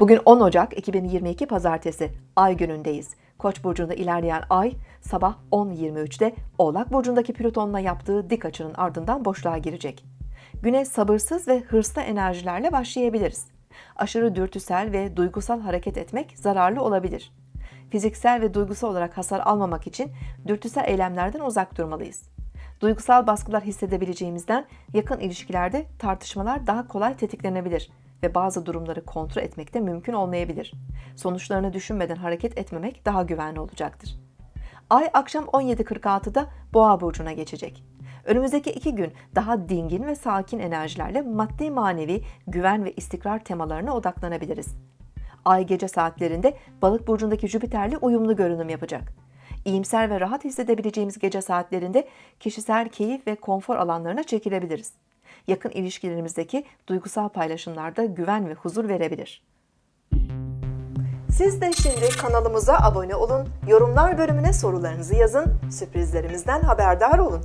Bugün 10 Ocak 2022 Pazartesi Ay günündeyiz. Koç burcunda ilerleyen Ay sabah 10.23'te Oğlak burcundaki Plüton'la yaptığı dik açının ardından boşluğa girecek. Güne sabırsız ve hırslı enerjilerle başlayabiliriz. Aşırı dürtüsel ve duygusal hareket etmek zararlı olabilir. Fiziksel ve duygusal olarak hasar almamak için dürtüsel eylemlerden uzak durmalıyız. Duygusal baskılar hissedebileceğimizden yakın ilişkilerde tartışmalar daha kolay tetiklenebilir ve bazı durumları kontrol etmek de mümkün olmayabilir. Sonuçlarını düşünmeden hareket etmemek daha güvenli olacaktır. Ay akşam 17.46'da Boğa burcuna geçecek. Önümüzdeki iki gün daha dingin ve sakin enerjilerle maddi manevi güven ve istikrar temalarına odaklanabiliriz. Ay gece saatlerinde Balık burcundaki Jüpiter'le uyumlu görünüm yapacak. İyimser ve rahat hissedebileceğimiz gece saatlerinde kişisel keyif ve konfor alanlarına çekilebiliriz. Yakın ilişkilerimizdeki duygusal paylaşımlarda güven ve huzur verebilir. Siz de şimdi kanalımıza abone olun, yorumlar bölümüne sorularınızı yazın, sürprizlerimizden haberdar olun.